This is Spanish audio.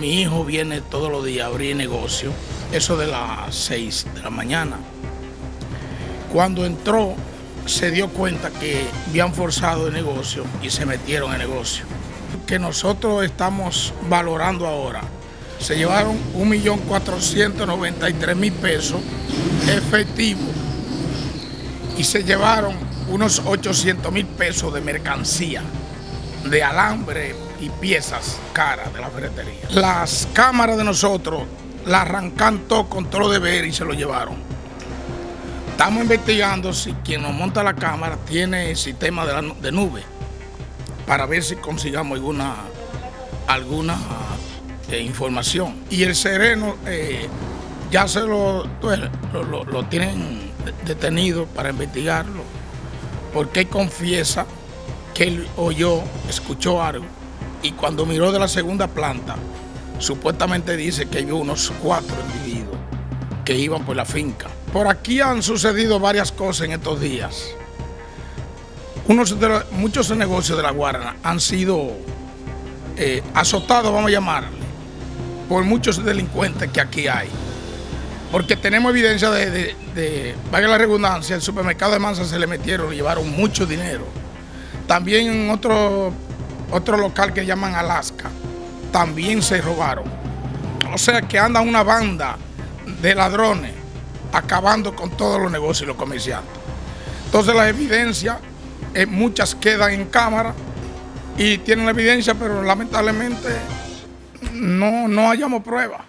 mi hijo viene todos los días a abrir negocio, eso de las 6 de la mañana. Cuando entró, se dio cuenta que habían forzado el negocio y se metieron en negocio. Que nosotros estamos valorando ahora. Se llevaron 1.493.000 pesos efectivos y se llevaron unos 800 pesos de mercancía, de alambre y piezas caras de la ferretería. Las cámaras de nosotros la arrancan todo con todo deber y se lo llevaron. Estamos investigando si quien nos monta la cámara tiene sistema de, nube para ver si consigamos alguna, alguna eh, información. Y el sereno eh, ya se lo, pues, lo, lo tienen detenido para investigarlo porque confiesa que él oyó, escuchó algo y cuando miró de la segunda planta, supuestamente dice que vio unos cuatro individuos que iban por la finca. Por aquí han sucedido varias cosas en estos días. De muchos negocios de la Guarana han sido eh, azotados, vamos a llamarle, por muchos delincuentes que aquí hay. Porque tenemos evidencia de, de, de vaya la redundancia, el supermercado de Mansa se le metieron y llevaron mucho dinero. También en otro otro local que llaman Alaska, también se robaron. O sea que anda una banda de ladrones acabando con todos los negocios y los comerciantes. Entonces las evidencias, eh, muchas quedan en cámara y tienen la evidencia, pero lamentablemente no, no hallamos pruebas.